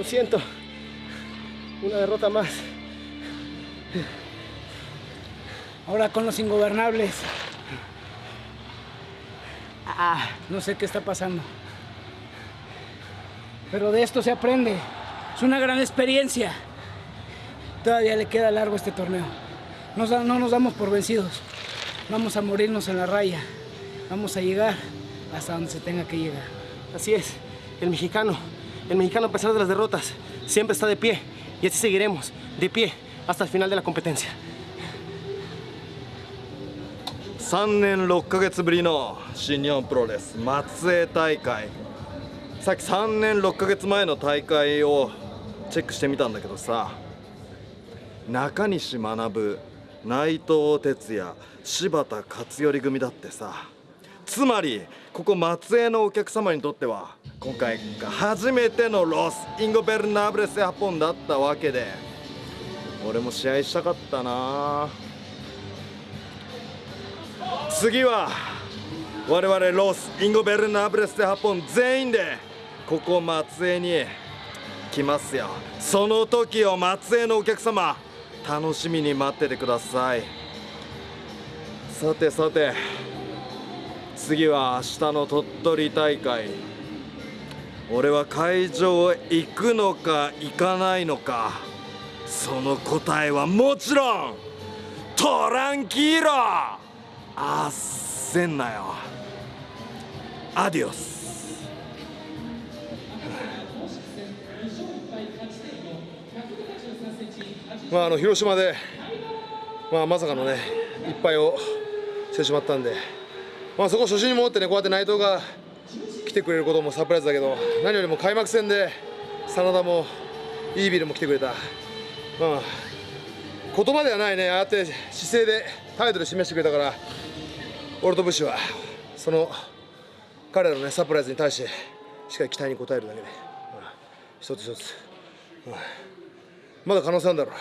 Lo siento. Una derrota más. Ahora con los ingobernables. Ah, no sé qué está pasando. Pero de esto se aprende. Es una gran experiencia. Todavía le queda largo este torneo. No nos damos por vencidos. Vamos a morirnos en la raya. Vamos a llegar hasta donde se tenga que llegar. Así es. El mexicano. El mexicano, a pesar de las derrotas, siempre está de pie. Y así seguiremos. De pie. Hasta el final de la competencia. 3年6ヶ月ぶりの新日本プロレス松江大会さっき3年6ヶ月前の大会をチェックしてみたんだけどさ中西学内藤哲也柴田勝頼組だってさつまりここ松江のお客様にとっては今回が初めてのロスインゴ・ベルナブレス・ハポンだったわけで俺も試合したかったな。次は我々ロスインゴ・ベルナブレス・デ・ハポン全員でここ松江に来ますよ。その時を松江のお客様楽しみに待っててください。さてさて次は明日の鳥取大会。俺は会場へ行くのか行かないのか。その答えはもちろんトランキーロ焦んなよ。アディオス。まあ、あの広島で、まあ、まさかのね一敗をしてしまったんで、まあ、そこ初心に戻ってねこうやって内藤が来てくれることもサプライズだけど何よりも開幕戦で真田もイービルも来てくれた、まあ、言葉ではないねああやって姿勢で態度で示してくれたから俺と武士はその彼らのねサプライズに対してしっかり期待に応えるだけで、まあ、一つ一つ、まあまだ可能性あるんだろう。